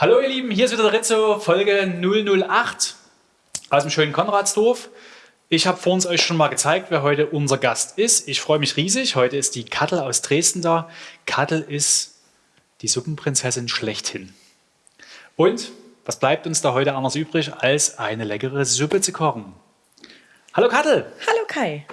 Hallo ihr Lieben, hier ist wieder der Rizzo, Folge 008 aus dem schönen Konradsdorf. Ich habe vor uns euch schon mal gezeigt, wer heute unser Gast ist. Ich freue mich riesig. Heute ist die Kattel aus Dresden da. Kattel ist die Suppenprinzessin schlechthin. Und was bleibt uns da heute anders übrig, als eine leckere Suppe zu kochen? Hallo Kattel! Hallo Kai.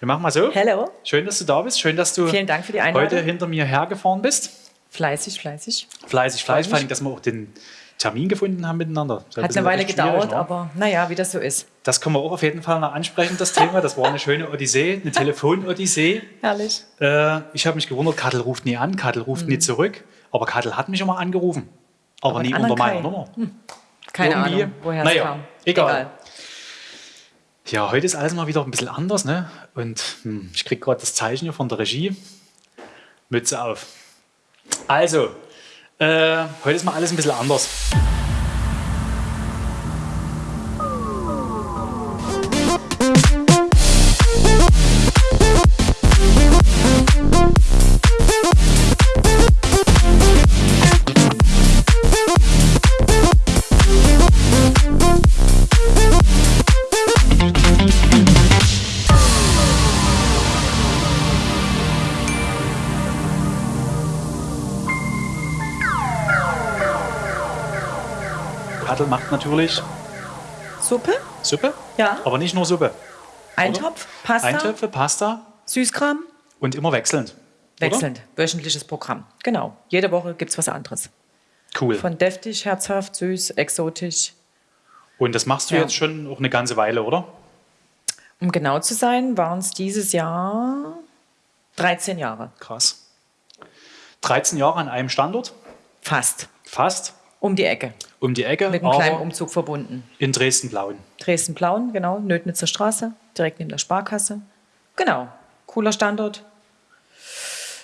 Wir machen mal so. Hello. Schön, dass du da bist. Schön, dass du heute hinter mir hergefahren bist. Fleißig, fleißig. Fleißig, fleißig. Vor allem, dass wir auch den Termin gefunden haben miteinander. Ein Hat eine Weile gedauert, ne? aber naja, wie das so ist. Das können wir auch auf jeden Fall noch ansprechen, das Thema. Das war eine schöne Odyssee, eine Telefon-Odyssee. Herrlich. Äh, ich habe mich gewundert, Kattel ruft nie an, Kattel ruft nie zurück. Aber Kattel hat mich immer angerufen. Aber, Mhm. Aber nie unter meiner Kai. Nummer. Keine Irgendwie. Ahnung, woher Naja, es kam. egal. Ja, heute ist alles mal wieder ein bisschen anders. Ne? Und hm, ich kriege gerade das Zeichen hier von der Regie. Mütze auf. Also, äh, heute ist mal alles ein bisschen anders. Natürlich Suppe? Suppe, Ja. aber nicht nur Suppe. Eintopf, Pasta, Eintöpfe, Pasta Süßkram. und immer wechselnd. Wechselnd. Wöchentliches Programm. Genau. Jede Woche gibt es was anderes. Oder? Cool. Von deftig, herzhaft, süß, exotisch. Und das machst du Ja. jetzt schon auch eine ganze Weile, oder? Um genau zu sein, waren es dieses Jahr 13 Jahre. Krass. 13 Jahre an einem Standort, Fast. fast Um die Ecke. Um die Ecke, Mit einem kleinen Umzug verbunden. in Dresden-Blauen. Dresden-Plauen, genau, Nötnitzer Straße, direkt neben der Sparkasse. Genau, cooler Standort,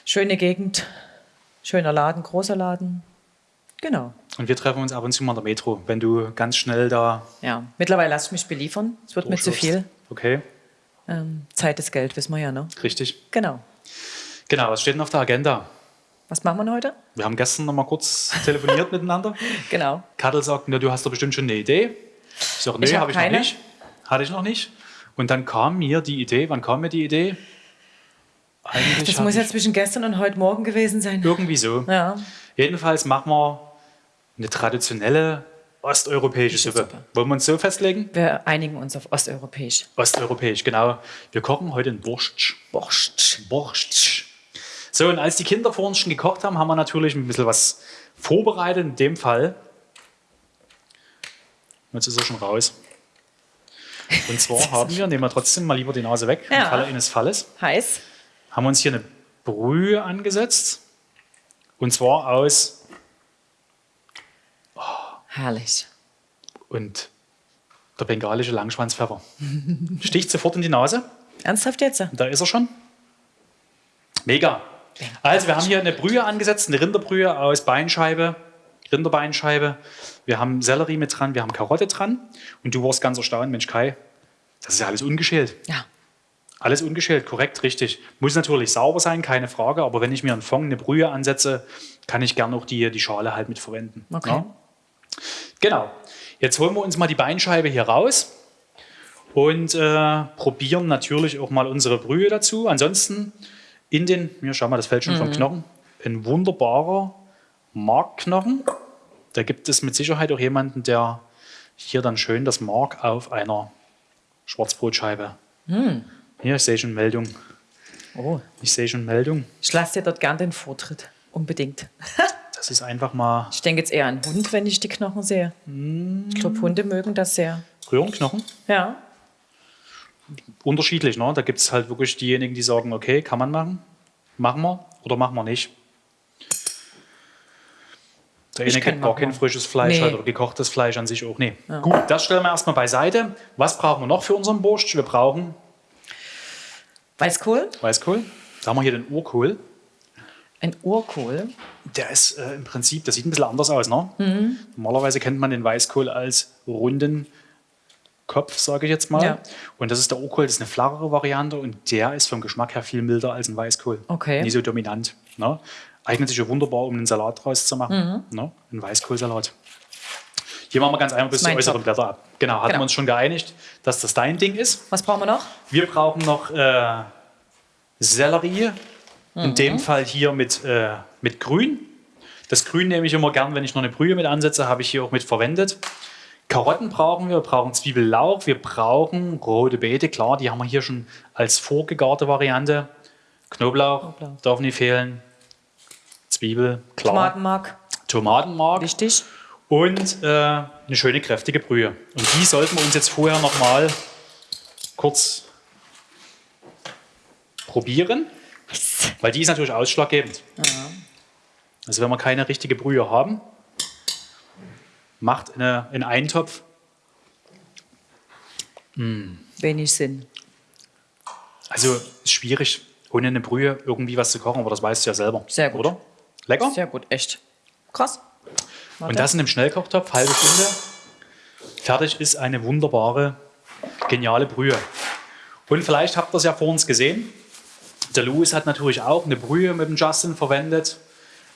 schöne Gegend, schöner Laden, großer Laden. Genau, Und wir treffen uns ab und zu mal in der Metro, wenn du ganz schnell da ja. Mittlerweile lasse ich mich beliefern, es wird mir zu viel. Okay, Ähm, Zeit ist Geld, wissen wir ja, ne? richtig. Genau. Genau, was steht denn auf der Agenda? Was machen wir denn heute? Wir haben gestern noch mal kurz telefoniert miteinander. Genau. Kattel sagt, na, du hast doch bestimmt schon eine Idee. Ich sage, nee, Ich hab habe ich noch keine. nicht. Hatte ich noch nicht. Und dann kam mir die Idee, wann kam mir die Idee? Eigentlich Das muss ja zwischen gestern und heute Morgen gewesen sein. irgendwie so. Ja, Jedenfalls machen wir eine traditionelle osteuropäische Suppe. Suppe. Wollen wir uns so festlegen? wir einigen uns auf osteuropäisch. Osteuropäisch, genau. Wir kochen heute einen Borscht. Borscht. Borscht. So, und als die Kinder vor uns schon gekocht haben, haben wir natürlich ein bisschen was vorbereitet. In dem Fall, jetzt ist er schon raus. Und zwar haben wir, nehmen wir trotzdem mal lieber die Nase weg, im Ja. Falle eines Falles, Heiß. haben wir uns hier eine Brühe angesetzt. Und zwar aus, Herrlich. und der bengalische Langschwanzpfeffer. Sticht sofort in die Nase. Ernsthaft jetzt? Da ist er schon. Mega. Also wir haben hier eine Brühe angesetzt, eine Rinderbrühe aus Beinscheibe, Rinderbeinscheibe. Wir haben Sellerie mit dran, wir haben Karotte dran. Und du warst ganz erstaunt, Mensch Kai, das ist ja alles ungeschält. Ja. Alles ungeschält, korrekt, richtig. Muss natürlich sauber sein, keine Frage. Aber wenn ich mir einen Fond, eine Brühe ansetze, kann ich gerne auch die, die Schale halt mit verwenden. Okay. Ja? Genau. Jetzt holen wir uns mal die Beinscheibe hier raus und äh, probieren natürlich auch mal unsere Brühe dazu. Ansonsten in den, hier schau mal, das fällt schon vom Knochen, ein wunderbarer Markknochen. Da gibt es mit Sicherheit auch jemanden, der hier dann schön das Mark auf einer Schwarzbrotscheibe. Hier, ich sehe schon Meldung. Oh, Ich sehe schon Meldung. ich lasse dir dort gern den Vortritt. Unbedingt. Das ist einfach mal Ich denke jetzt eher an Hund, wenn ich die Knochen sehe. Ich glaube, Hunde mögen das sehr. Röhrenknochen. Ja. Unterschiedlich, ne? Da gibt es halt wirklich diejenigen, die sagen, okay, kann man machen, machen wir oder machen wir nicht. Der eine kann gibt gar kein frisches Fleisch Nee. halt, oder gekochtes Fleisch an sich auch. Nee. Gut, das stellen wir erstmal beiseite. Was brauchen wir noch für unseren Borscht? Wir brauchen Weißkohl, Weißkohl. Da haben wir hier den Urkohl. ein Urkohl. Der ist äh, im Prinzip, das sieht ein bisschen anders aus. Ne? Mhm. Normalerweise kennt man den Weißkohl als runden Kopf, sage ich jetzt mal. Ja. Und das ist der Urkohl, das ist eine flachere Variante und der ist vom Geschmack her viel milder als ein Weißkohl. Okay. Nie so dominant. Ne? Eignet sich ja wunderbar, um einen Salat draus zu machen. Ne? Einen Weißkohlsalat. Hier machen wir ganz einfach bis Mein äußeren Job. Blätter ab. Genau, hatten Genau. wir uns schon geeinigt, dass das dein Ding ist. Was brauchen wir noch? Wir brauchen noch äh, Sellerie. In Mhm. dem Fall hier mit, äh, mit Grün. Das Grün nehme ich immer gern, wenn ich noch eine Brühe mit ansetze, habe ich hier auch mit verwendet. Karotten brauchen wir, wir brauchen Zwiebellauch, wir brauchen rote Beete, klar, die haben wir hier schon als vorgegarte Variante. Knoblauch, Knoblauch. darf nicht fehlen. Zwiebel, klar. Tomatenmark. Tomatenmark Wichtig. und äh, eine schöne kräftige Brühe. Und die sollten wir uns jetzt vorher noch mal kurz probieren, weil die ist natürlich ausschlaggebend. Also wenn wir keine richtige Brühe haben, macht eine, in Eintopf Wenig Sinn. Also ist schwierig, ohne eine Brühe irgendwie was zu kochen, aber das weißt du ja selber. Sehr gut. Oder? Lecker? Sehr gut, echt. Krass. Warte. Und das in einem Schnellkochtopf, halbe Stunde. Fertig ist eine wunderbare, geniale Brühe. Und vielleicht habt ihr es ja vor uns gesehen. Der Louis hat natürlich auch eine Brühe mit dem Justin verwendet.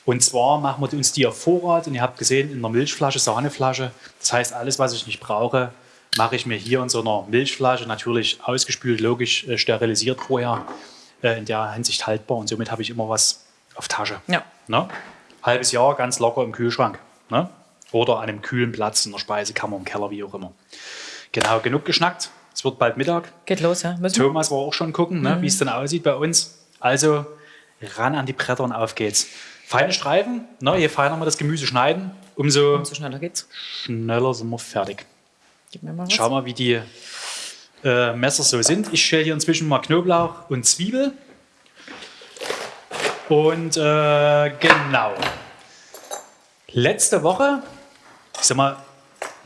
Und zwar machen wir uns die auf Vorrat. Und ihr habt gesehen, in einer Milchflasche, Sahneflasche. Das heißt, alles, was ich nicht brauche, mache ich mir hier in so einer Milchflasche. Natürlich ausgespült, logisch äh, sterilisiert vorher. Äh, in der Hinsicht haltbar. Und somit habe ich immer was auf Tasche. Ja. Ne? Halbes Jahr ganz locker im Kühlschrank. Ne? Oder an einem kühlen Platz in der Speisekammer, im Keller, wie auch immer. Genau, genug geschnackt. Es wird bald Mittag. Geht los, ja? Müssen? Thomas war auch schon gucken, ne, wie es denn aussieht bei uns. Also ran an die Bretter und auf geht's. Feine Streifen, ne, je feiner wir das Gemüse schneiden, umso So schneller geht's. schneller sind wir fertig. Gib mir mal was. Schau mal, wie die äh, Messer so sind. Ich schäle hier inzwischen mal Knoblauch und Zwiebel. Und äh, genau. Letzte Woche, ich sag mal,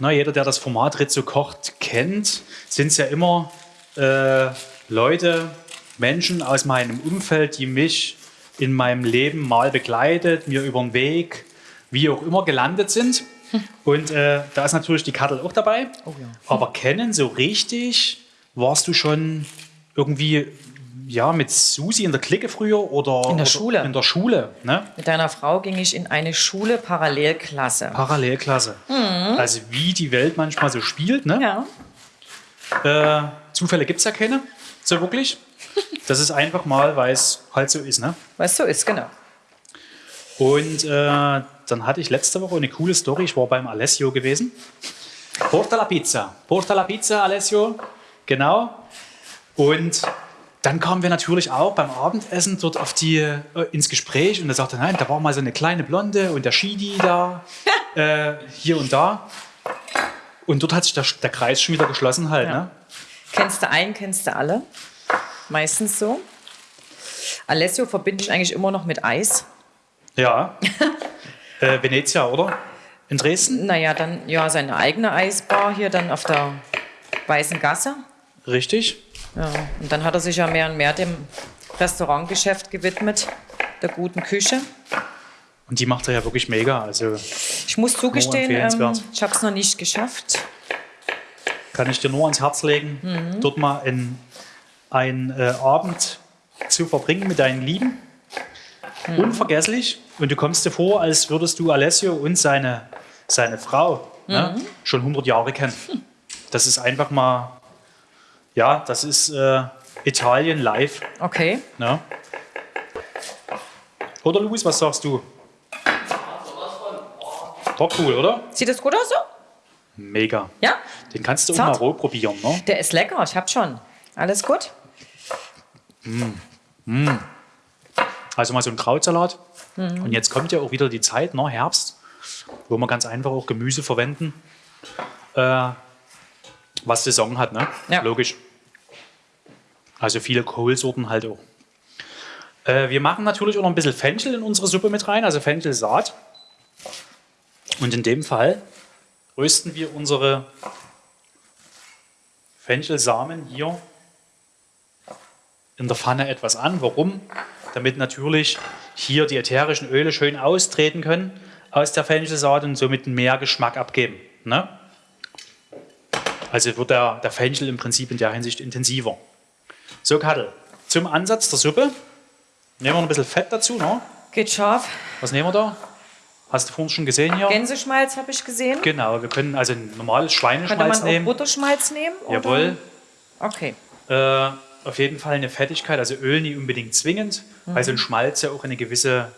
na, jeder, der das Format Rizzo kocht, kennt, sind es ja immer äh, Leute, Menschen aus meinem Umfeld, die mich in meinem Leben mal begleitet, mir über den Weg, wie auch immer gelandet sind. Und äh, da ist natürlich die Kattel auch dabei. Oh ja. Aber kennen so richtig, warst du schon irgendwie ja, mit Susi in der Clique früher oder In der oder Schule. In der Schule, ne? Mit deiner Frau ging ich in eine Schule Parallelklasse. Parallelklasse. Also wie die Welt manchmal so spielt, ne? Ja. Äh, Zufälle gibt es ja keine, so wirklich. Das ist einfach mal, weil es halt so ist, ne? Weißt du, ist genau. Und äh, dann hatte ich letzte Woche eine coole Story. Ich war beim Alessio gewesen. Porta la Pizza. Porta la Pizza, Alessio. Genau. Und dann kamen wir natürlich auch beim Abendessen dort auf die, äh, ins Gespräch und er sagte, nein, da war mal so eine kleine Blonde und der Shidi da, äh, hier und da. Und dort hat sich der, der Kreis schon wieder geschlossen halt. Ja. Ne? Kennst du einen, kennst du alle. Meistens so. Alessio verbinde ich eigentlich immer noch mit Eis. Ja. äh, Venezia, oder? In Dresden? Naja, dann ja seine eigene Eisbar hier dann auf der Weißen Gasse. Richtig. Ja, und dann hat er sich ja mehr und mehr dem Restaurantgeschäft gewidmet, der guten Küche. Und die macht er ja wirklich mega. Also Ich muss zugestehen, ähm, ich habe es noch nicht geschafft. kann ich dir nur ans Herz legen, Mhm. dort mal in, einen äh, Abend zu verbringen mit deinen Lieben. Mhm. Unvergesslich. Und du kommst dir vor, als würdest du Alessio und seine, seine Frau ne, Mhm. schon 100 Jahre kennen. Das ist einfach mal, ja, das ist äh, Italien live. Okay. Ne? Oder Luis, was sagst du? Doch cool, oder? Sieht das gut aus so? Mega. Ja? Den kannst du auch Zart. mal roh probieren, ne? Der ist lecker, ich hab schon. Alles gut? Also mal so ein Krautsalat. Mhm. Und jetzt kommt ja auch wieder die Zeit, ne, Herbst, wo wir ganz einfach auch Gemüse verwenden, äh, was Saison hat, ne? Ja. Logisch. Also viele Kohlsorten halt auch. Äh, wir machen natürlich auch noch ein bisschen Fenchel in unsere Suppe mit rein, also Fenchelsaat. Und in dem Fall rösten wir unsere Fenchelsamen hier in der Pfanne etwas an. Warum? Damit natürlich hier die ätherischen Öle schön austreten können aus der Fenchelsaat und somit mehr Geschmack abgeben. Ne? Also wird der, der Fenchel im Prinzip in der Hinsicht intensiver. So, Kattel, zum Ansatz der Suppe nehmen wir noch ein bisschen Fett dazu. Ne? Geht scharf. Was nehmen wir da? Hast du vorhin schon gesehen hier? Gänseschmalz habe ich gesehen. Genau, wir können also ein normales Könnte Schweineschmalz man auch nehmen. Butterschmalz nehmen? oder? Jawohl. Okay. Äh, auf jeden Fall eine Fettigkeit, also Öl nie unbedingt zwingend, weil so ein Schmalz ja auch eine gewisse,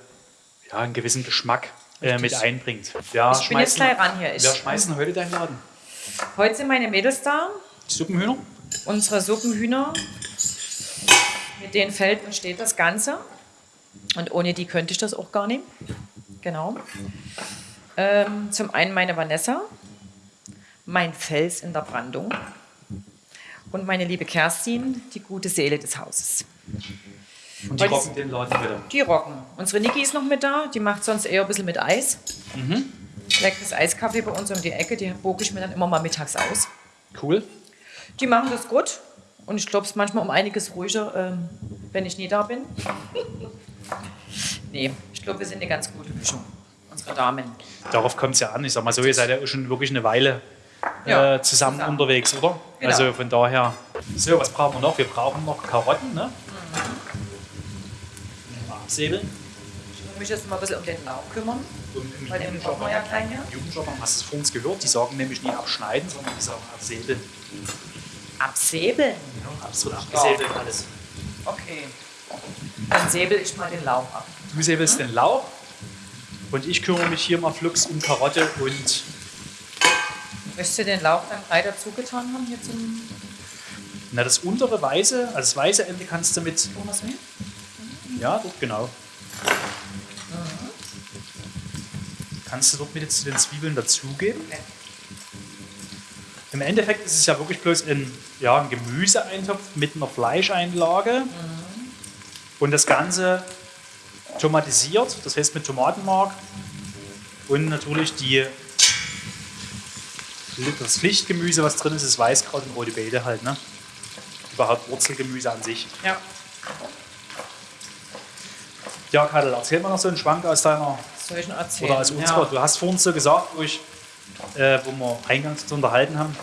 ja, einen gewissen Geschmack äh, mit einbringt. Ja, Ich bin jetzt schmeißen- gleich ran hier. Ich, Wer schmeißen heute deinen Laden? heute sind meine Mädels da. Suppenhühner? Unsere Suppenhühner. Mit denen fällt und steht das Ganze. Und ohne die könnte ich das auch gar nicht. Genau. Ähm, zum einen meine Vanessa, mein Fels in der Brandung. Und meine liebe Kerstin, die gute Seele des Hauses. Und die Weil rocken den Laden wieder. Die rocken. Unsere Niki ist noch mit da, die macht sonst eher ein bisschen mit Eis. Leckeres Eiskaffee bei uns um die Ecke, die boge ich mir dann immer mal mittags aus. Cool. Die machen das gut und ich glaube, es ist manchmal um einiges ruhiger, ähm, wenn ich nie da bin. nee, ich glaube, wir sind eine ganz gute Mischung, unsere Damen. Darauf kommt es ja an. Ich sag mal so, ihr seid ja schon wirklich eine Weile Ja, äh, zusammen, zusammen. unterwegs, oder? Genau. Also von daher. So, was brauchen wir noch? Wir brauchen noch Karotten, ne? Mhm. Absäbeln. Ich muss mich jetzt mal ein bisschen um den Lauch kümmern, im weil den brauchen wir ja hast du es vorhin gehört? Die sagen nämlich nie abschneiden, sondern die sagen absäbeln. Absäbeln. Ja, es wird abgesäbelt alles. Okay. Dann säbel ich mal den Lauch ab. Du säbelst den Lauch und ich kümmere mich hier mal flugs um Karotte und Möchtest du den Lauch dann gleich dazu getan haben hier zum na, das untere weiße, also das weiße Ende kannst du mit, Thomas Mehl? ja, dort genau. Kannst du dort mit jetzt zu den Zwiebeln dazugeben. Okay. Im Endeffekt ist es ja wirklich bloß ein, ja, ein Gemüseeintopf mit einer Fleischeinlage und das Ganze tomatisiert, das heißt mit Tomatenmark und natürlich die, das Pflichtgemüse, was drin ist, ist Weißkraut und rote Beete halt, ne? Überhaupt Wurzelgemüse an sich. Ja. Ja, Kadel, erzähl mal noch so einen Schwank aus deiner Soll ich erzählen? oder aus unserer. Ja. Du hast vorhin so gesagt, wo, ich, äh, wo wir eingangs uns unterhalten haben.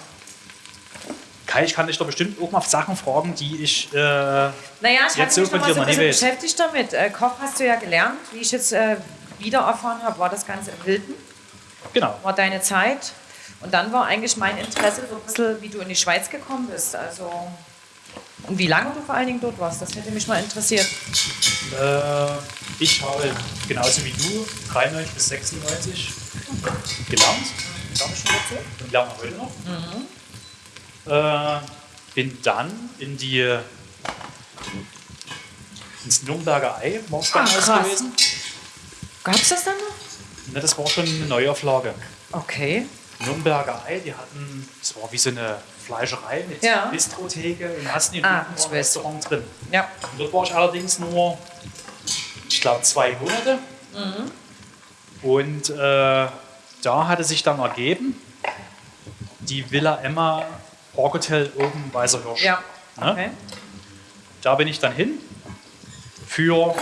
Kai, ich kann dich doch bestimmt auch mal Sachen fragen, die ich. Äh, Naja, ich Jetzt so mich von dir so noch ein nie bisschen weiß. beschäftigt damit. Äh, Koch hast du ja gelernt. Wie ich jetzt äh, wieder erfahren habe, war das Ganze in Wilden, genau. war deine Zeit. Und dann war eigentlich mein Interesse so ein bisschen, wie du in die Schweiz gekommen bist. Also, und wie lange du vor allen Dingen dort warst, das hätte mich mal interessiert. Äh, ich habe genauso wie du 93 bis 96 gelernt schon dazu? und lerne heute noch. Äh, bin dann in die ins Nürnberger Ei damals Ah, gewesen. Gab es das dann noch? Ne, das war schon eine Neuauflage. Okay. Nürnberger Ei, die hatten, das war wie so eine Fleischerei mit Ja. Bistrotheke und hast nie Ah, ein. Restaurant drin. Ja. Und dort war ich allerdings nur, ich glaube, zwei Monate. Mhm. Und äh, da hatte sich dann ergeben, die Villa Emma Parkhotel oben Weißer Hirsch. Ja. Ne? Okay. Da bin ich dann hin für,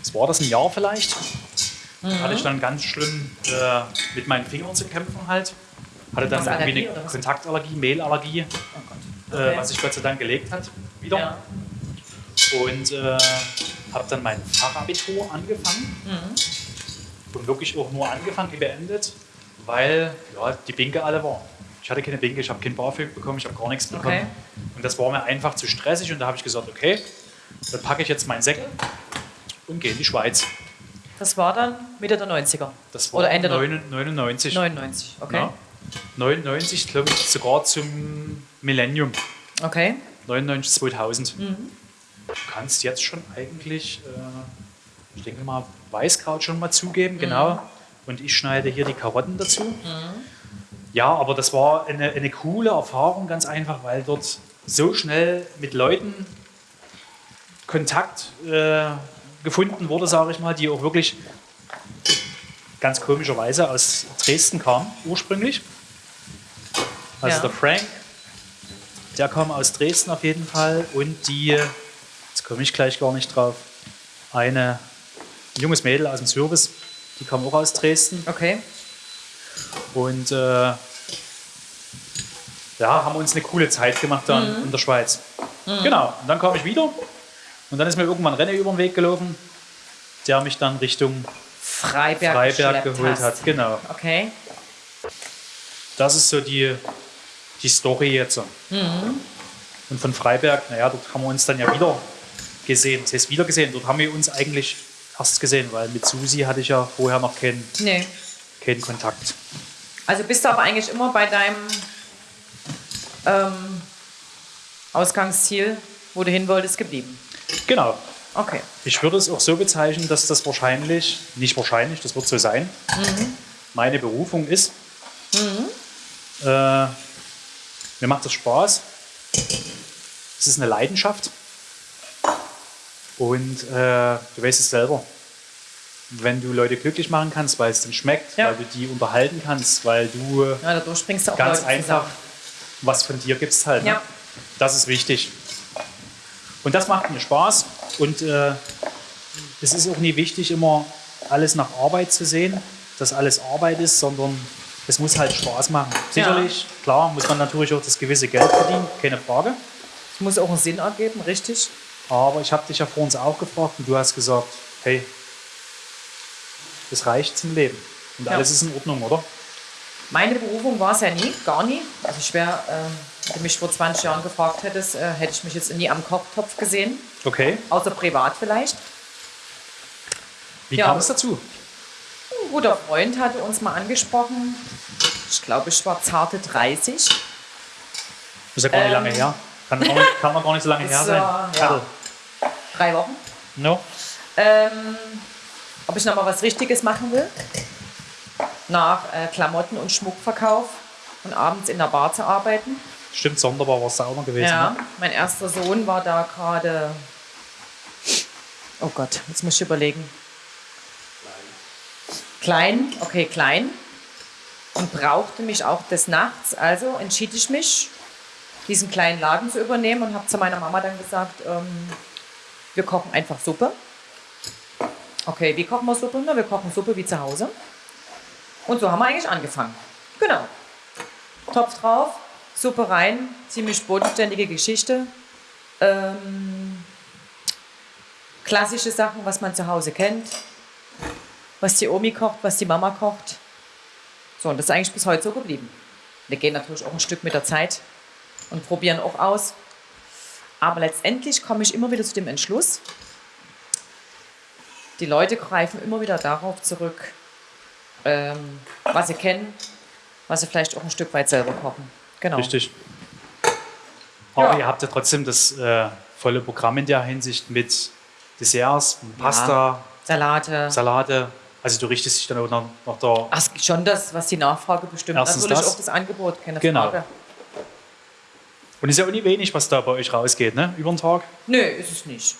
was war das, ein Jahr vielleicht? Mhm. Hatte ich dann ganz schlimm äh, mit meinen Fingern zu kämpfen halt. Hatte dann irgendwie Allergie eine? Kontaktallergie, Mehlallergie, Oh äh, Okay. was sich Gott sei Dank gelegt hat, wieder. Ja. Und äh, habe dann mein Fachabitur angefangen. Mhm. Und wirklich auch nur angefangen, wie beendet, weil ja, die Binke alle war. Ich hatte keine Binke, ich habe kein BAföG bekommen, ich habe gar nichts bekommen. Okay. Und das war mir einfach zu stressig und da habe ich gesagt, okay, dann packe ich jetzt meinen Säckel und gehe in die Schweiz. Das war dann Mitte der 90er. Das war Oder Ende der 99. 99. Okay. Ja. 99, glaube ich, sogar zum Millennium. Okay. 99, 2000. Mhm. Du kannst jetzt schon eigentlich, äh, ich denke mal, Weißkraut schon mal zugeben, genau. Und ich schneide hier die Karotten dazu. Ja, aber das war eine, eine coole Erfahrung, ganz einfach, weil dort so schnell mit Leuten Kontakt äh, gefunden wurde, sage ich mal, die auch wirklich ganz komischerweise aus Dresden kamen, ursprünglich. Also Ja. der Frank, der kam aus Dresden auf jeden Fall und die, jetzt komme ich gleich gar nicht drauf, eine ein junges Mädel aus dem Service, die kam auch aus Dresden Okay. und äh, ja, haben uns eine coole Zeit gemacht dann in der Schweiz. Genau, und dann kam ich wieder und dann ist mir irgendwann Rennen über den Weg gelaufen der mich dann Richtung Freiberg, Freiberg geholt hast. hat. Genau. Okay. Das ist so die, die Story jetzt. Mhm. Und von Freiberg, naja, dort haben wir uns dann ja wieder gesehen. Das heißt, wieder gesehen. Dort haben wir uns eigentlich erst gesehen, weil mit Susi hatte ich ja vorher noch keinen, Nee. keinen Kontakt. Also bist du aber eigentlich immer bei deinem ähm, Ausgangsziel, wo du hin wolltest, geblieben. Genau. Okay. Ich würde es auch so bezeichnen, dass das wahrscheinlich, nicht wahrscheinlich, das wird so sein, meine Berufung ist. Äh, mir macht das Spaß. Es ist eine Leidenschaft. Und äh, du weißt es selber. Wenn du Leute glücklich machen kannst, weil es dann schmeckt, Ja. weil du die unterhalten kannst, weil du Ja, ganz Leute einfach zusammen. was von dir gibst halt. Ne? Ja. Das ist wichtig. Und das macht mir Spaß. Und äh, es ist auch nie wichtig, immer alles nach Arbeit zu sehen, dass alles Arbeit ist, sondern es muss halt Spaß machen. Sicherlich, klar, muss man natürlich auch das gewisse Geld verdienen, keine Frage. Es muss auch einen Sinn ergeben, richtig? Aber ich habe dich ja vor uns auch gefragt und du hast gesagt, hey, das reicht zum Leben. Und Ja. alles ist in Ordnung, oder? Meine Berufung war es ja nie, gar nie. Also ich wäre, äh, wenn du mich vor 20 Jahren gefragt hättest, äh, hätte ich mich jetzt nie am Kochtopf gesehen. Okay. Außer privat vielleicht. Wie Ja. kam es dazu? Ein guter Freund hatte uns mal angesprochen. Ich glaube, ich war zarte 30. Das ist ja gar nicht Ähm, lange her. Kann, nicht, kann noch gar nicht so lange her sein. äh, ja. Kattel. Drei Wochen. No? Ähm, ob ich noch mal was Richtiges machen will. Nach äh, Klamotten und Schmuckverkauf und abends in der Bar zu arbeiten. Stimmt, sonderbar war es da auch noch gewesen. Ja, Ne? mein erster Sohn war da gerade. Oh Gott, jetzt muss ich überlegen. Klein, okay, klein. Und brauchte mich auch des Nachts. Also entschied ich mich, diesen kleinen Laden zu übernehmen und habe zu meiner Mama dann gesagt, ähm, wir kochen einfach Suppe. Okay, wie kochen wir Suppe? Na, wir kochen Suppe wie zu Hause. Und so haben wir eigentlich angefangen. Genau. Topf drauf, Suppe rein, ziemlich bodenständige Geschichte. Ähm, klassische Sachen, was man zu Hause kennt. Was die Omi kocht, was die Mama kocht. So, und das ist eigentlich bis heute so geblieben. Wir gehen natürlich auch ein Stück mit der Zeit und probieren auch aus. Aber letztendlich komme ich immer wieder zu dem Entschluss, die Leute greifen immer wieder darauf zurück, ähm, was sie kennen, was sie vielleicht auch ein Stück weit selber kochen. Genau. Richtig. Aber Ja. ihr habt ja trotzdem das äh, volle Programm in der Hinsicht mit Desserts, Pasta, Salate. Salate. Also du richtest dich dann auch nach, nach der. Ach, schon das, was die Nachfrage bestimmt. Erstens Natürlich das. auch das Angebot, keine Genau. Frage. Und es ist ja auch nicht wenig, was da bei euch rausgeht, ne? Über den Tag. Nö, ist es nicht.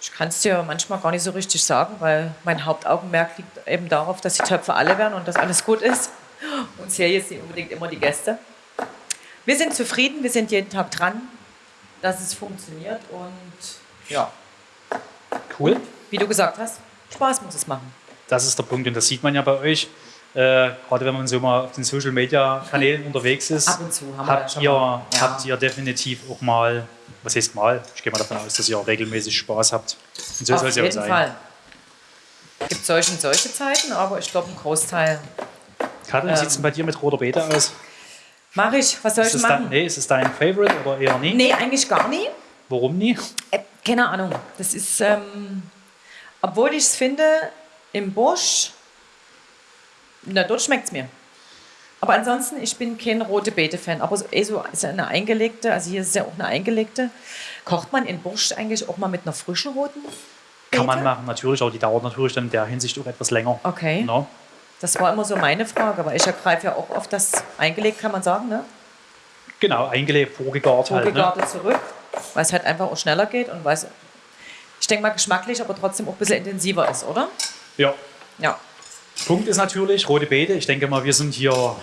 Ich kann es dir manchmal gar nicht so richtig sagen, weil mein Hauptaugenmerk liegt eben darauf, dass die Töpfe alle werden und dass alles gut ist. Und zähle jetzt nicht unbedingt immer die Gäste. Wir sind zufrieden, wir sind jeden Tag dran, dass es funktioniert und ja, Cool. wie du gesagt hast, Spaß muss es machen. Das ist der Punkt und das sieht man ja bei euch. Äh, gerade wenn man so mal auf den Social Media Kanälen unterwegs ist, Ab und zu haben wir habt, schon ihr, mal. Ja. habt ihr definitiv auch mal, was heißt mal, ich gehe mal davon aus, dass ihr auch regelmäßig Spaß habt. Und so soll Auf es ja auch jeden sein. Fall. Es gibt solche und solche Zeiten, aber ich glaube, ein Großteil Katrin, wie sieht es denn bei dir mit roter Beete aus? mache ich. Was soll Ist ich machen? nee, ist es dein Favorite oder eher nie? Nee, eigentlich gar nie. Warum nie? Äh, keine Ahnung. Das ist, ähm, obwohl ich es finde, im Busch, na, dort schmeckt es mir. Aber ansonsten, ich bin kein rote Beete-Fan. Aber so, eh so ist ja eine eingelegte, also hier ist ja auch eine eingelegte. Kocht man in Busch eigentlich auch mal mit einer frischen roten Beete? Kann man machen, natürlich, aber die dauert natürlich dann in der Hinsicht auch etwas länger. Okay. No? Das war immer so meine Frage, weil ich ergreife ja auch oft das eingelegt, kann man sagen, ne? Genau, eingelegt, vorgegart halt. Ne? Zurück, weil es halt einfach auch schneller geht und weil es, ich denke mal, geschmacklich, aber trotzdem auch ein bisschen intensiver ist, oder? Ja. Ja. Punkt ist natürlich, rote Beete. Ich denke mal, wir sind hier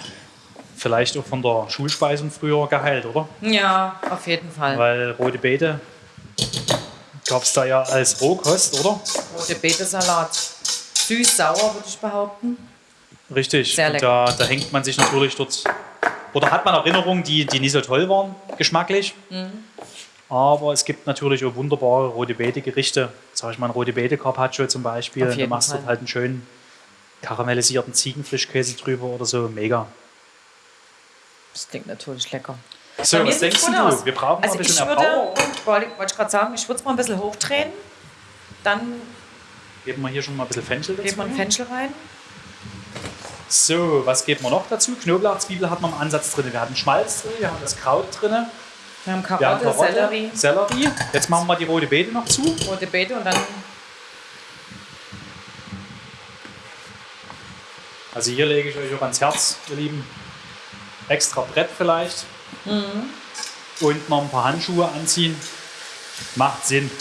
vielleicht auch von der Schulspeisung früher geheilt, oder? Ja, auf jeden Fall. Weil rote Beete gab es da ja als Rohkost, oder? Rote Beete-Salat. Süß-sauer, würde ich behaupten. Richtig. Sehr Und lecker. da, da hängt man sich natürlich dort. Oder hat man Erinnerungen, die, die nicht so toll waren, geschmacklich. Mhm. Aber es gibt natürlich auch wunderbare rote Beete-Gerichte. Sag ich mal, ein rote Beete Carpaccio zum Beispiel. Du machst Fall. dort halt einen schönen karamellisierten Ziegenfrischkäse drüber oder so. Mega. Das klingt natürlich lecker. So, Bei was denkst du? aus. Wir brauchen Also mal ein ich bisschen würde, Erbauung. wollte wollte ich gerade sagen, ich würde es mal ein bisschen hochdrehen. Dann Geben wir hier schon mal ein bisschen Fenchel dazu. geben wir ein Fenchel rein. So, was geben wir noch dazu? Knoblauch, Zwiebel hat man im Ansatz drin. Wir haben Schmalz drin, wir haben das Kraut drin, Wir haben wir haben Karotte, Karotte, Sellerie, Sellerie. Jetzt machen wir die rote Beete noch zu. rote Beete und dann Also hier lege ich euch auch ans Herz, ihr Lieben. Extra Brett vielleicht. Mhm. Und noch ein paar Handschuhe anziehen. Macht Sinn.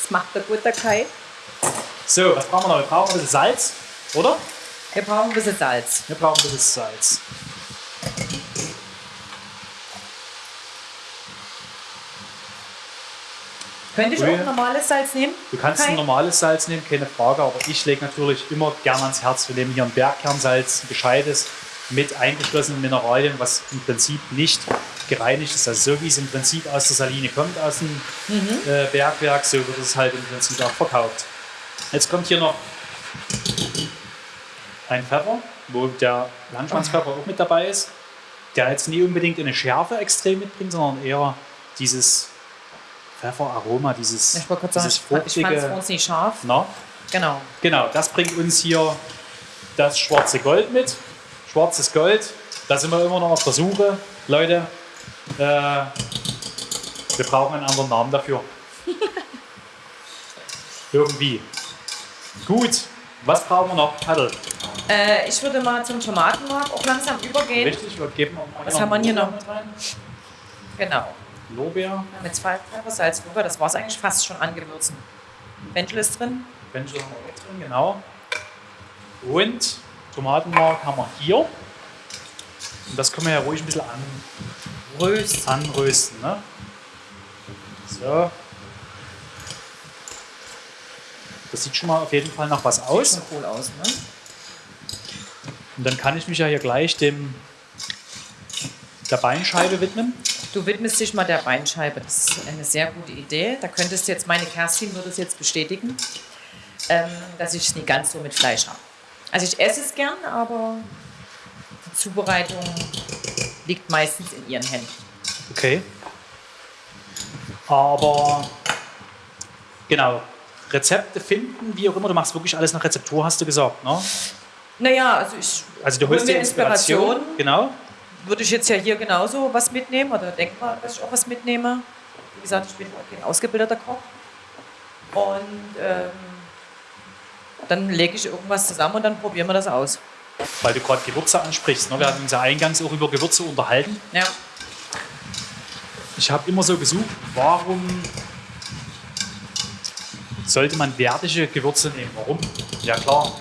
das macht der gute Kai. So, was brauchen wir noch? Wir brauchen ein bisschen Salz, oder? Wir brauchen ein bisschen Salz. Wir brauchen ein bisschen Salz. Könnte ich auch normales Salz nehmen? Du kannst Kai? ein normales Salz nehmen, keine Frage, aber ich lege natürlich immer gern ans Herz. Wir nehmen hier ein Bergkernsalz, ein gescheites, mit eingeschlossenen Mineralien, was im Prinzip nicht gereinigt ist. Also so wie es im Prinzip aus der Saline kommt, aus dem äh, Bergwerk, so wird es halt im Prinzip auch verkauft. Jetzt kommt hier noch ein Pfeffer, wo der Landschwanzpfeffer auch mit dabei ist, der jetzt nie unbedingt eine Schärfe extrem mitbringt, sondern eher dieses Pfefferaroma, dieses, Ich wollte gerade dieses sagen, ich fand es fruchtige. uns nicht scharf. Na, Genau. genau, das bringt uns hier das schwarze Gold mit. Schwarzes Gold, da sind wir immer noch auf der Suche. Leute, äh, wir brauchen einen anderen Namen dafür. Irgendwie. Gut, was brauchen wir noch? Paddel. Äh, ich würde mal zum Tomatenmark auch langsam übergehen. Richtig, wir geben auch mal Was haben wir hier noch? rein. Genau. Lorbeer, Mit zwei Pfeffer, Salz, Pfeffer, das war es eigentlich fast schon angewürzen. Fenchel ist drin. Fenchel haben wir auch drin, genau. Und Tomatenmark haben wir hier. Und das können wir ja ruhig ein bisschen an, Röst. anrösten. Ne? So. Das sieht schon mal auf jeden Fall nach was aus. Sieht schon cool aus, ne? Und dann kann ich mich ja hier gleich dem der Beinscheibe widmen. Du widmest dich mal der Beinscheibe. Das ist eine sehr gute Idee. Da könntest du jetzt, meine Kerstin würde es jetzt bestätigen, ähm, dass ich es nicht ganz so mit Fleisch habe. Also ich esse es gern, aber die Zubereitung liegt meistens in ihren Händen. Okay. Aber genau, Rezepte finden, wie auch immer, du machst wirklich alles nach Rezeptur, hast du gesagt. Ne? Naja, also ich Also du hol holst dir mir Inspiration. Inspiration. Genau. würde ich jetzt ja hier genauso was mitnehmen oder denke mal, dass ich auch was mitnehme. Wie gesagt, ich bin kein ausgebildeter Koch. Und ähm, dann lege ich irgendwas zusammen und dann probieren wir das aus. Weil du gerade Gewürze ansprichst. Ne? Wir hatten uns ja eingangs auch über Gewürze unterhalten. Ja. Ich habe immer so gesucht, warum sollte man wertige Gewürze nehmen? Warum? Ja klar,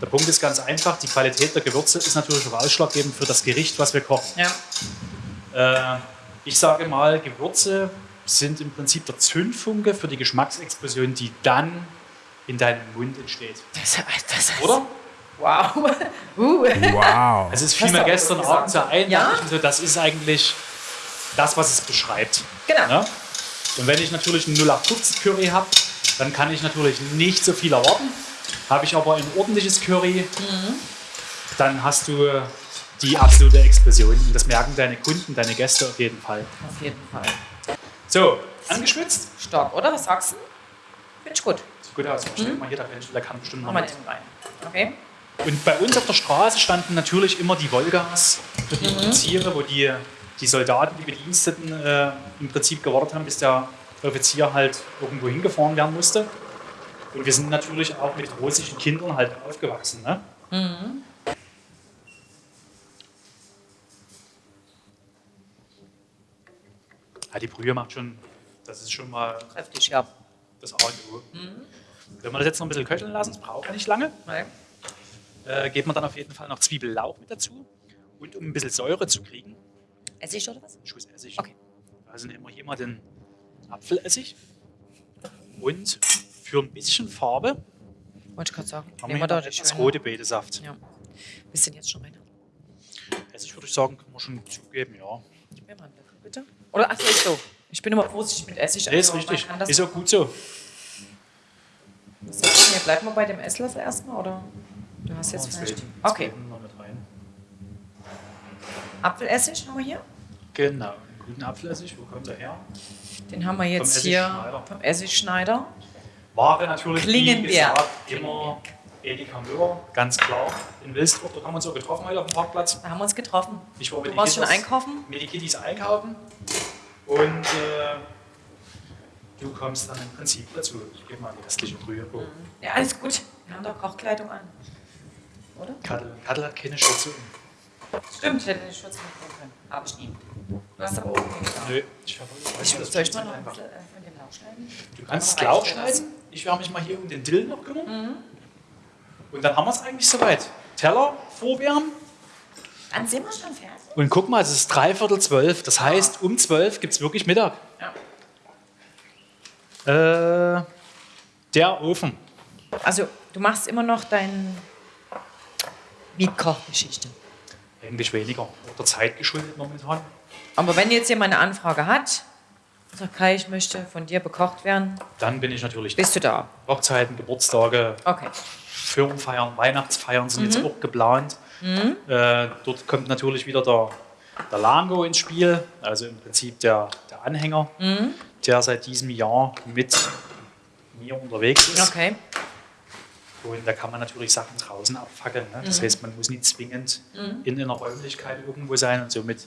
der Punkt ist ganz einfach. Die Qualität der Gewürze ist natürlich auch ausschlaggebend für das Gericht, was wir kochen. ja. Äh, ich sage mal, Gewürze sind im Prinzip der Zündfunke für die Geschmacksexplosion, die dann in deinem Mund entsteht. Das, das, das, Oder? Wow. uh. Wow. Also es mir auch gestern gesagt. Abend so ein, Ja? so, das ist eigentlich das, was es beschreibt. Genau. Ne? Und wenn ich natürlich einen 0815 Curry habe, dann kann ich natürlich nicht so viel erwarten. Habe ich aber ein ordentliches Curry, dann hast du die absolute Explosion. Und das merken deine Kunden, deine Gäste auf jeden Fall. Auf jeden Fall. So, angeschwitzt? Stark, oder? Was sagst du? Finde ich gut. Sieht gut aus. Stell mal hier, der kann bestimmt noch wir mit. rein. Okay. Und bei uns auf der Straße standen natürlich immer die Volgas für die Offiziere, wo die, die Soldaten, die Bediensteten äh, im Prinzip gewartet haben, bis der Offizier halt irgendwo hingefahren werden musste. Und wir sind natürlich auch mit russischen Kindern halt aufgewachsen. Ne? Ja, die Brühe macht schon, das ist schon mal Kräftig, ja. das A und O. Wenn wir das jetzt noch ein bisschen köcheln lassen, das braucht ja nicht lange. Okay. äh, gibt man dann auf jeden Fall noch Zwiebellauch mit dazu. Und um ein bisschen Säure zu kriegen, Essig oder was? Schuss Essig. Okay. Also nehmen wir hier mal den Apfelessig. Und für ein bisschen Farbe Wollte ich gerade sagen. haben Nehmen wir wir da schöne. rote Betesaft. Ja. Bisschen jetzt schon rein. Essig würde ich sagen, können wir schon zugeben, ja. Gib mir mal einen Löffel, bitte. Oder, ach so, ist so. Ich bin immer vorsichtig mit Essig. Nee, ist also richtig. das- Ist auch gut so. Was sagst du mir? Bleiben wir bei dem Esslöffel erstmal, oder? Du hast jetzt vielleicht... Okay, Noch mit rein. Apfelessig haben wir hier. Genau. Guten Apfelessig. Wo kommt der her? Den haben wir jetzt Vom hier vom Essigschneider. Ware natürlich, gesagt, immer Edeka Müller, ganz klar. In Wilsdruck, dort haben wir uns auch getroffen heute auf dem Parkplatz. Da haben wir uns getroffen. Ich war mit Du warst schon einkaufen? Mit den Kitties einkaufen. Und äh, du kommst dann im Prinzip dazu. Ich gebe mal die restliche Brühe. Oh. Ja, alles gut. Wir haben doch Kochkleidung an. Oder? Kattel, Kattel hat keine Schürze. Stimmt, ich hätte den Schutz mitnehmen können. Habe ich nie. Du hast aber auch. Nö, ich habe Ich, das soll ich mal noch ein einfach. bisschen äh, von dem Lauch schneiden? Du kannst Noch Lauch schneiden. Ich werde mich mal hier um den Dill noch kümmern. Und dann haben wir es eigentlich soweit. Teller vorwärmen. Dann sind wir schon fertig. Und guck mal, es ist dreiviertel zwölf. Das heißt, um zwölf gibt es wirklich Mittag. Ja. Äh, der Ofen. Also, du machst immer noch deine Mietkochgeschichte. Eigentlich weniger. Der Zeit geschuldet momentan. Aber wenn jetzt jemand eine Anfrage hat, sagt Kai, ich möchte von dir bekocht werden, Dann bin ich natürlich da. bist du da. Hochzeiten, Geburtstage, Okay. Firmenfeiern, Weihnachtsfeiern sind jetzt auch geplant. Äh, dort kommt natürlich wieder der, der Lango ins Spiel, also im Prinzip der, der Anhänger, der seit diesem Jahr mit mir unterwegs ist. Okay. Und da kann man natürlich Sachen draußen abfackeln. Ne? Das heißt, man muss nicht zwingend in einer Räumlichkeit irgendwo sein und somit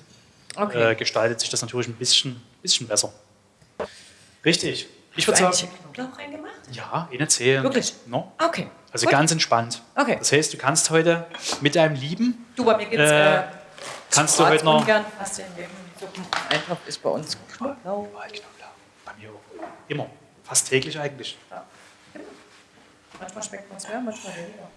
Okay. äh, gestaltet sich das natürlich ein bisschen, bisschen besser. Richtig. Ich würde Hast du sagen, Knoblauch reingemacht? ja, eine Zählen. Wirklich? No? Okay. Also Gut. ganz entspannt. Okay. Das heißt, du kannst heute mit deinem Lieben, Du, bei mir gibt es Äh, äh, kannst du heute noch. ungern Weg Suppen. Eintopf ist bei uns Knoblauch. Knoblauch. Bei mir auch. Immer. Fast täglich eigentlich. Manchmal schmeckt man es mehr, manchmal weniger.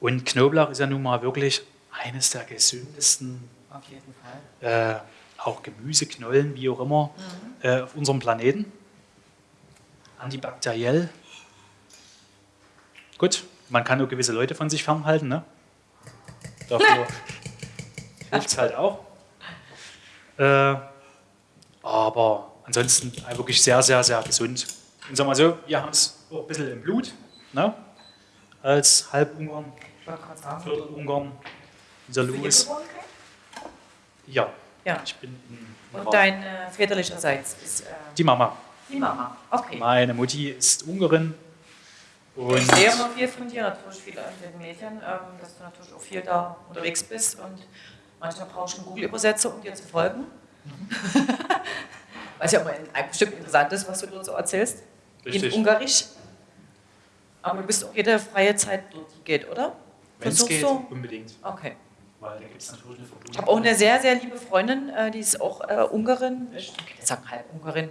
Und Knoblauch ist ja nun mal wirklich eines der gesündesten, auf jeden Fall. äh, auch Gemüseknollen, wie auch immer, äh, auf unserem Planeten. Antibakteriell. Gut, man kann nur gewisse Leute von sich fernhalten, ne? Dafür hilft es halt auch. Äh, aber ansonsten äh, wirklich sehr, sehr, sehr gesund. Und sagen wir mal so, wir haben es auch ein bisschen im Blut, ne? als Halbungarn. Viertelungarn, dieser Louis. Kai? Ja, Ja. ich bin in Und dein äh, väterlicherseits ist äh, die Mama. die Mama. Okay. Meine Mutti ist Ungarin. Und Ich sehe immer viel von dir, natürlich viele an den Medien, ähm, dass du natürlich auch viel da unterwegs bist und manchmal brauchst du einen Google-Übersetzer, um dir zu folgen. Was ja immer ein bestimmt interessant ist, was du dort so erzählst. Richtig. In Ungarisch. Aber du bist auch jede freie Zeit dort, die geht, oder? wenn es geht, du? unbedingt. Okay. Weil da gibt es natürlich eine Verbindung. Ich habe auch eine sehr, sehr liebe Freundin, äh, die ist auch äh, Ungarin. Ich sagen halb Ungarin.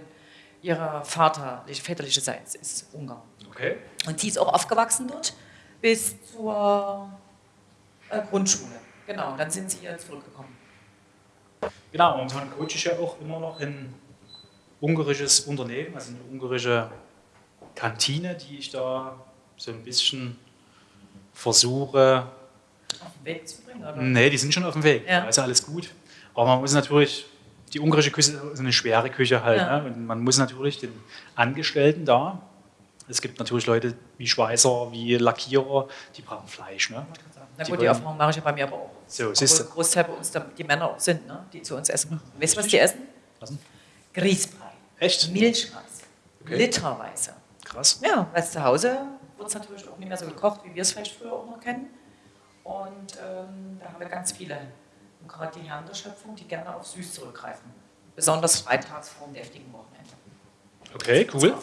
Ihre Vater, väterliche Seite ist Ungarn. Okay. Und die ist auch aufgewachsen dort bis zur äh, Grundschule. Genau, dann sind sie hier zurückgekommen. Genau, momentan coache ich ja auch immer noch ein ungarisches Unternehmen, also eine ungarische Kantine, die ich da so ein bisschen versuche. Auf den Weg zu bringen, oder? Nee, die sind schon auf dem Weg. Ja. Also alles gut. Aber man muss natürlich, die ungarische Küche ist eine schwere Küche halt. Ja. Ne? Und man muss natürlich den Angestellten da, es gibt natürlich Leute wie Schweißer, wie Lackierer, die brauchen Fleisch. Ne? Na Die gut, die wollen- Erfahrung mache ich ja bei mir aber auch. So, siehst du. Großteil bei uns die Männer auch sind, ne? die zu uns essen. Weißt du, was die essen? Was denn? Grießbrei. Echt? Milchreis. Okay. Literweise. Krass. Ja, weil zu Hause wird es natürlich auch nicht mehr so gekocht, wie wir es vielleicht früher auch noch kennen. Und ähm, da haben wir ganz viele. Und gerade die Herren der Schöpfung, die gerne auf süß zurückgreifen. Besonders freitags vor dem deftigen Wochenende. Okay, cool.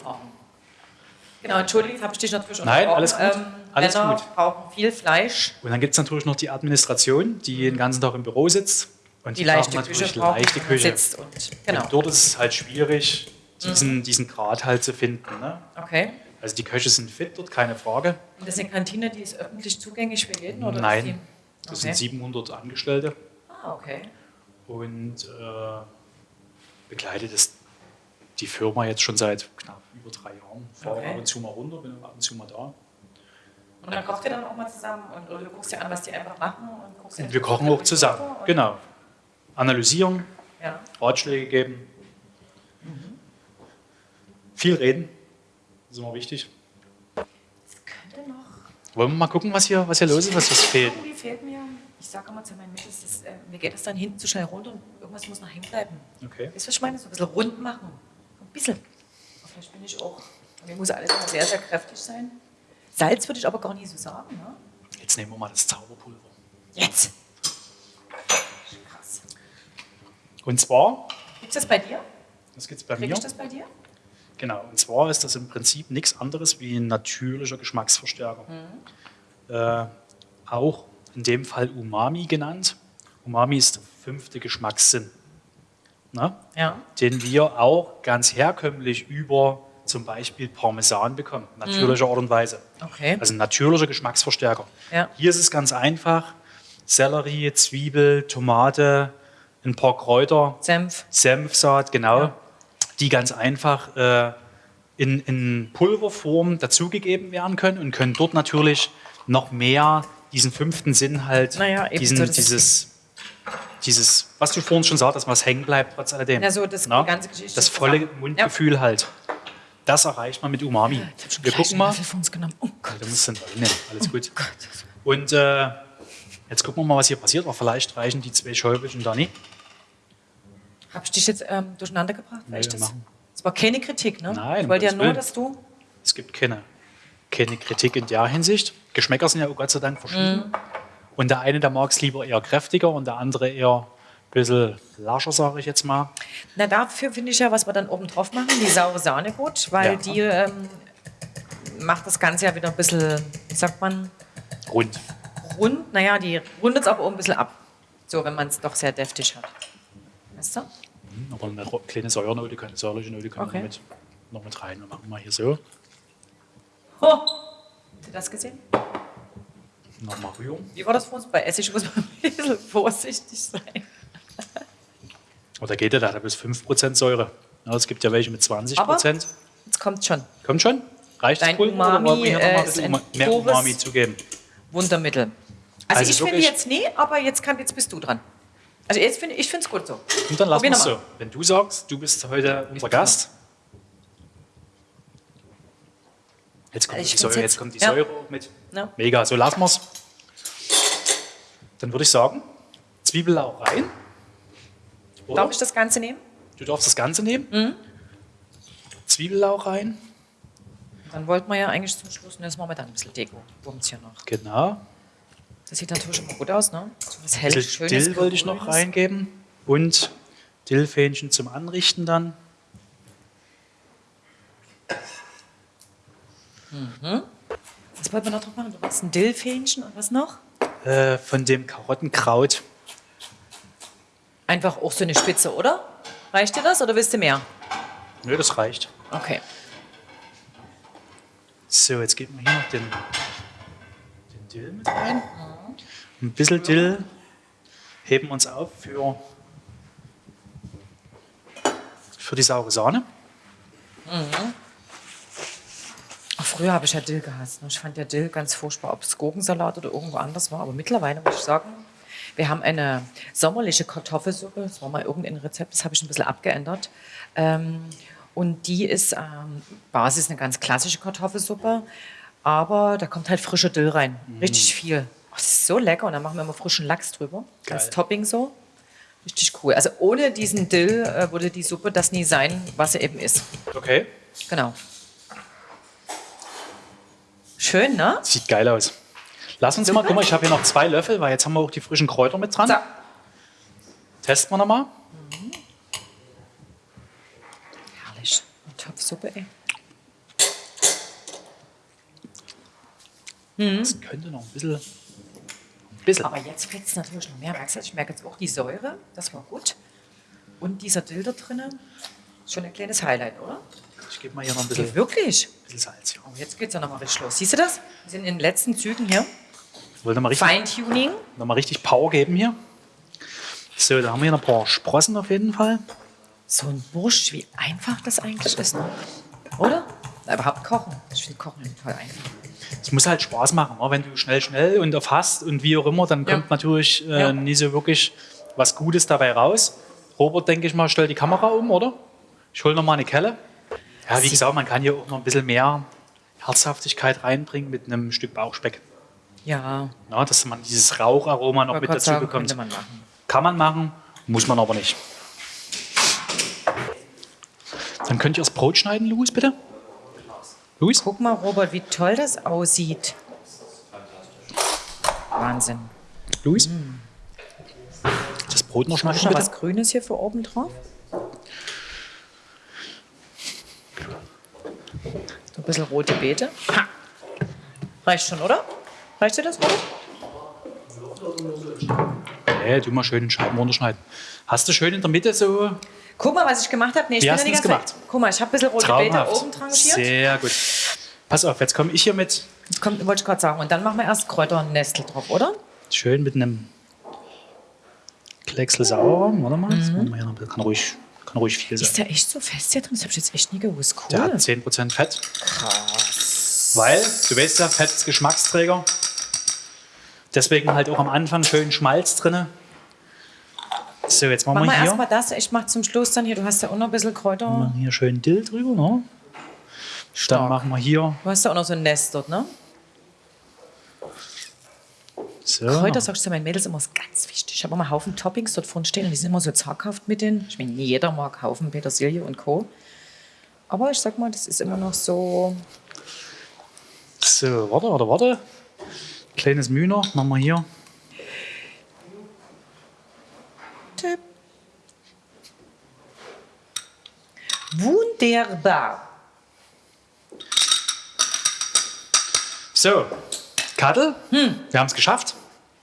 Genau, entschuldige, jetzt habe ich dich natürlich Nein, unterbrochen. alles gut. Ähm, Alles Männer gut. brauchen viel Fleisch. Und dann gibt es natürlich noch die Administration, die den ganzen Tag im Büro sitzt. Und Die brauchen leichte natürlich Küche brauchen, leichte Küche. sitzt. Und, genau. Und dort ist es halt schwierig, diesen, diesen Grad halt zu finden. Ne? Okay. Also die Köche sind fit dort, keine Frage. Und das ist eine Kantine, die ist öffentlich zugänglich für jeden? Oder Nein, Ist die, Das okay. sind 700 Angestellte Ah, okay. und äh, begleitet es die Firma jetzt schon seit knapp über drei Jahren. Fahre Okay. ab und zu mal runter, bin ab und zu mal da. Und dann kocht ihr dann auch mal zusammen und oder du guckst dir an, was die einfach machen und guckst Und wir kochen auch zusammen, genau. Analysieren, Ja. Ratschläge geben. Viel reden, ist immer wichtig. Könnte noch. Wollen wir mal gucken, was hier, was hier los ist, was das fehlt? Irgendwie fehlt mir, ich sage immer zu meinen Mädels, das, äh, mir geht das dann hinten zu schnell runter und irgendwas muss noch hängen bleiben. Okay. Weißt du, was ich meine? So ein bisschen rund machen. Ein bisschen. Aber vielleicht bin ich auch. Mir muss alles immer sehr, sehr kräftig sein. Salz würde ich aber gar nicht so sagen. Ne? Jetzt nehmen wir mal das Zauberpulver. Jetzt. Krass. Und zwar, Gibt es das bei dir? das gibt es bei Kriege mir. ich das bei dir? Genau, und zwar ist das im Prinzip nichts anderes wie ein natürlicher Geschmacksverstärker. Äh, auch in dem Fall Umami genannt. Umami ist der fünfte Geschmackssinn, ne? Ja. den wir auch ganz herkömmlich über zum Beispiel Parmesan bekommen, natürlicher Art und Weise. Okay. Also ein natürlicher Geschmacksverstärker. Ja. Hier ist es ganz einfach. Sellerie, Zwiebel, Tomate, ein paar Kräuter, Senf. Senfsaat, genau, Ja. Die ganz einfach äh, in, in Pulverform dazugegeben werden können und können dort natürlich noch mehr diesen fünften Sinn halt, Naja, diesen, so, dieses, dieses, was du vorhin schon sagtest, was hängen bleibt trotz alledem. Ja, so das- Na? die ganze Geschichte Das volle zusammen. Mundgefühl halt. Das erreicht man mit Umami. Wir gucken mal. Für uns genommen. Oh Gott. Musst du den nehmen, alles gut. Und äh, jetzt gucken wir mal, was hier passiert. Aber vielleicht reichen die zwei Schäubelchen da nicht. Habe ich dich jetzt ähm, durcheinander gebracht? Nee, das? machen. das war keine Kritik, ne? Nein, Ich wollte ja nur, dass du. Es gibt keine, keine Kritik in der Hinsicht. Geschmäcker sind ja Gott sei Dank verschieden. Mhm. Und der eine, der mag es lieber eher kräftiger und der andere eher ein bisschen lascher, sage ich jetzt mal. Na, dafür finde ich ja, was wir dann oben drauf machen, die saure Sahne gut, weil Ja. die ähm, macht das Ganze ja wieder ein bisschen, wie sagt man, Rund. rund. Naja, die rundet es aber auch ein bisschen ab. So, wenn man es doch sehr deftig hat. Weißt du? Aber eine kleine Säuernote, keine säuerliche Note kann Okay. noch, mit, noch mit rein. Wir machen mal hier so. Ho! Habt ihr das gesehen? Nochmal rühren. Wie war das für uns? Bei Essig muss man ein bisschen vorsichtig sein. Oder geht ja da, da bis 5% Säure. Ja, es gibt ja welche mit 20%. Aber- Jetzt kommt schon. Kommt schon? Reicht Dein oder Umami, wir äh, ein ist mehr Umami zugeben? Wundermittel. Also, Also ich finde jetzt nee, aber jetzt, kann, jetzt bist du dran. Also jetzt finde ich finde es gut so. Und dann lassen wir es so. Wenn du sagst, du bist heute unser Gast. Jetzt kommt, Also die, Säure, jetzt- jetzt kommt die ja. Säure auch mit. Ja. Mega, so lassen wir es. Dann würde ich sagen, Zwiebellauch rein. Oder? Darf ich das Ganze nehmen? Du darfst das Ganze nehmen. Mhm. Zwiebellauch rein. Dann wollten wir ja eigentlich zum Schluss, und jetzt machen wir dann ein bisschen Deko. Wumms hier noch. Genau. Das sieht natürlich immer gut aus, ne? So was helles, bisschen schönes. Dill wollte ich noch reingeben. Und Dillfähnchen zum Anrichten dann. Was wollten wir noch drauf machen? Du wolltest ein Dillfähnchen und was noch? Äh, von dem Karottenkraut. Einfach auch so eine Spitze, oder? Reicht dir das oder willst du mehr? Nö, das reicht. Okay. So, jetzt geben wir hier noch den Dill mit rein. Ein bisschen Dill heben wir uns auf für, für die saure Sahne. Früher habe ich ja Dill gehasst. ne? Ich fand ja Dill ganz furchtbar, ob es Gurkensalat oder irgendwo anders war. Aber mittlerweile muss ich sagen, wir haben eine sommerliche Kartoffelsuppe. Das war mal irgendein Rezept, das habe ich ein bisschen abgeändert. Ähm, und die ist ähm, Basis eine ganz klassische Kartoffelsuppe. Aber da kommt halt frischer Dill rein. Richtig viel. Oh, das ist so lecker. Und dann machen wir immer frischen Lachs drüber. Als Geil. Topping so. Richtig cool. Also ohne diesen Dill äh, würde die Suppe das nie sein, was sie eben ist. Okay. Genau. Schön, ne? Sieht geil aus. Lass uns mal, guck mal, ich habe hier noch zwei Löffel, weil jetzt haben wir auch die frischen Kräuter mit dran. So. Testen wir nochmal. Herrlich. Eine Topfsuppe, ey. Das könnte noch ein bisschen. Ein bisschen. Aber jetzt fällt es natürlich noch mehr. Merkst du, ich merke jetzt auch die Säure. Das war gut. Und dieser Dill da drinnen. Schon ein kleines Highlight, oder? Ich gebe mal hier noch ein Ja, bisschen, wirklich. bisschen Salz. Hier. Oh, jetzt geht es ja nochmal richtig los. Siehst du das? Wir sind in den letzten Zügen hier. Ich wollte mal richtig, Feintuning. noch mal richtig Power geben hier. So, da haben wir hier noch ein paar Sprossen auf jeden Fall. So ein Bursch, wie einfach das eigentlich ist, ne? Oder? Na, Überhaupt kochen. Ich finde Kochen toll einfach. Es muss halt Spaß machen. ne? Wenn du schnell, schnell und auf hast und wie auch immer, dann Ja. kommt natürlich äh, Ja. nie so wirklich was Gutes dabei raus. Robert, denke ich mal, stellt die Kamera um, oder? Ich hole noch mal eine Kelle. Ja, wie Sie- gesagt, man kann hier auch noch ein bisschen mehr Herzhaftigkeit reinbringen mit einem Stück Bauchspeck. Ja, Ja, dass man dieses Raucharoma noch mit dazu sagen, bekommt. man machen. Kann man machen, muss man aber nicht. Dann könnt ihr das Brot schneiden, Luis, bitte. Luis? Guck mal, Robert, wie toll das aussieht. Wahnsinn. Luis? Das Brot noch schneiden, bitte. was Grünes hier für oben drauf. So ein bisschen rote Beete. Ha. Reicht schon, oder? Reicht dir das, Robert? Nee, du mal schön in Scheiben runterschneiden. Hast du schön in der Mitte so Guck mal, was ich gemacht habe. Nee, ich Wie bin hast ja das Zeit. gemacht? Guck mal, ich habe ein bisschen rote Beete oben tranchiert. Sehr gut. Pass auf, jetzt komme ich hier mit Jetzt kommt, wollte ich gerade sagen. Und dann machen wir erst Kräuternestel drauf, oder? schön mit einem Klecksel sauer. Warte mal, das ein bisschen. Kann ruhig, kann ruhig viel Ist sein. der echt so fest hier drin? Das habe ich jetzt echt nie gewusst. Cool. Der hat 10% Fett, Krass. weil, du weißt ja, Fett ist Geschmacksträger. Deswegen halt auch am Anfang schön Schmalz drin. So, jetzt machen Machen wir wir hier, erstmal das. Ich mache zum Schluss dann hier. Du hast ja auch noch ein bisschen Kräuter. machen hier schön Dill drüber. Ne? Stark. Dann machen wir hier Du hast ja auch noch so ein Nest dort, ne? so. Kräuter, sagst du meinen Mädels immer, ist ganz wichtig. Ich habe immer einen Haufen Toppings dort vorne stehen und die sind immer so zaghaft mit den. Ich meine, jeder mag Haufen Petersilie und Co. Aber ich sag mal, das ist immer noch so. So, warte, warte, warte. Kleines Mühe noch, machen wir hier. Tipp. Wunderbar. So, Kattel, Hm. wir haben es geschafft.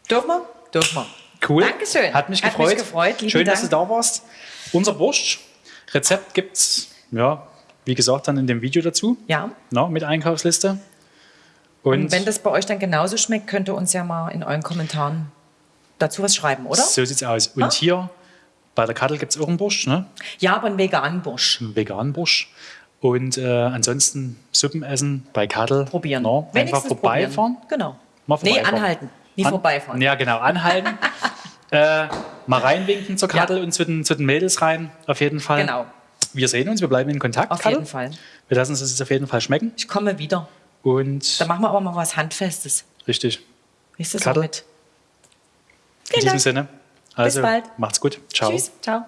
Dürfen wir? Dürfen wir. Cool. Dankeschön. Hat mich Hat gefreut. mich gefreut. Schön, dass du Dank. da warst. Unser Wurst. Rezept gibt es, ja, wie gesagt, dann in dem Video dazu. Ja. Na, mit Einkaufsliste. Und, Und wenn das bei euch dann genauso schmeckt, könnt ihr uns ja mal in euren Kommentaren dazu was schreiben, oder? so sieht's aus. Und Ah. hier bei der Kattel gibt es auch einen Bursch, ne? Ja, aber einen veganen Bursch. einen veganen Bursch. Und äh, ansonsten Suppen essen bei Kattel. Probieren. Na, einfach Wenigstens vorbeifahren. Probieren. Genau. Mal nee, vorbeifahren. anhalten. Nie An- vorbeifahren. Ja, genau, anhalten. äh, mal reinwinken zur Kattel und zu den, zu den Mädels rein. Auf jeden Fall. Genau. Wir sehen uns, wir bleiben in Kontakt. Auf Kattel. jeden Fall. Wir lassen uns das jetzt auf jeden Fall schmecken. Ich komme wieder. Und Da machen wir aber mal was Handfestes. richtig. Ist das Kattel. auch mit? In Vielen diesem Dank. Sinne. Also, bald. macht's gut. Ciao. Tschüss. Ciao.